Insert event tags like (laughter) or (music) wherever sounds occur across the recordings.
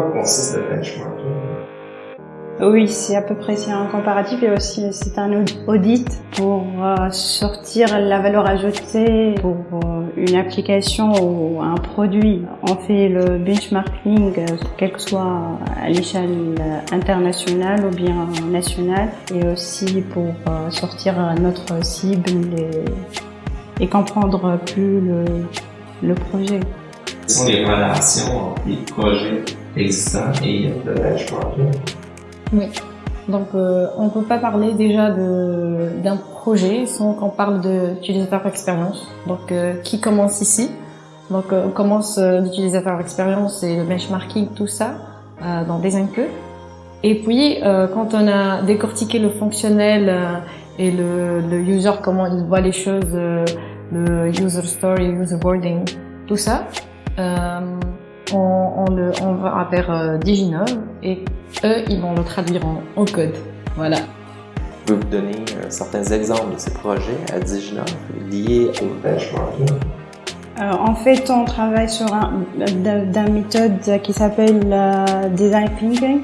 quoi consiste le benchmarking? Oui, c'est à peu près c'est un comparatif et aussi c'est un audit pour euh, sortir la valeur ajoutée pour euh, une application ou un produit. On fait le benchmarking, euh, quel que soit à l'échelle internationale ou bien nationale, et aussi pour sortir notre cible et, et comprendre plus le, le projet. Quelles sont les relations entre les projets existants et le benchmarking? Oui. Donc, euh, on ne peut pas parler déjà d'un projet sans qu'on parle d'utilisateur expérience. Donc, euh, qui commence ici? Donc, euh, on commence l'utilisateur expérience et le benchmarking, tout ça, dans des peu. Et puis, quand on a décortiqué le fonctionnel et le, le, user, comment il voit les choses, le user story, user boarding, tout ça, on, on, le, on va vers euh, Diginove et eux, ils vont le traduire en, code. Voilà. Vous pouvez vous donner euh, certains exemples de ces projets à Diginove liés au benchmarking? Euh, en fait, on travaille sur un, d'un méthode qui s'appelle design thinking.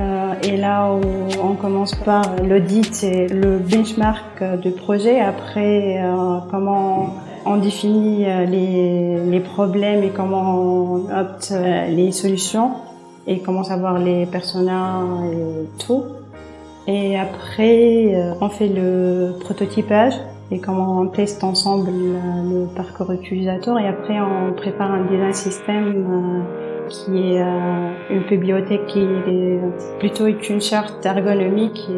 Euh, et là où on commence par l'audit et le benchmark de projet. Après, euh, comment on définit euh, les, problèmes et comment on opte euh, les solutions et comment savoir les personnages et tout. Et après, euh, on fait le prototypage et comment on teste ensemble le parcours utilisateur et après on prépare un design système qui est euh, une bibliothèque qui est plutôt une charte ergonomique qui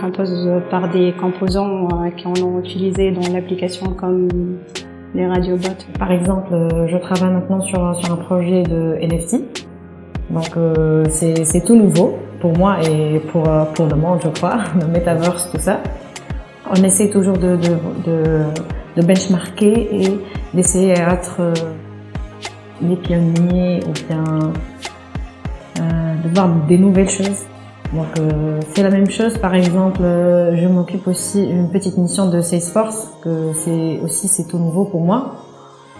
compose par des composants euh, qui en ont utilisé dans l'application comme les radiobots. Par exemple, euh, je travaille maintenant sur, sur un projet de NFT. Donc c'est tout nouveau pour moi et pour, pour le monde, je crois, (laughs) le metaverse, tout ça. On essaie toujours de, de, de, de benchmarker et d'essayer d'être les pionniers ou bien euh, de voir des nouvelles choses. Donc euh, c'est la même chose. Par exemple, euh, je m'occupe aussi une petite mission de Salesforce que c'est aussi c'est tout nouveau pour moi.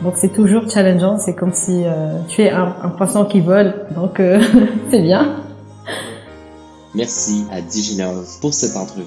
Donc c'est toujours challengeant. C'est comme si tu es un, un, poisson qui vole. Donc (laughs) c'est bien. Merci à Diginov pour cette entrevue.